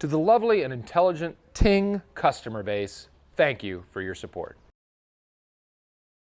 To the lovely and intelligent Ting customer base, thank you for your support.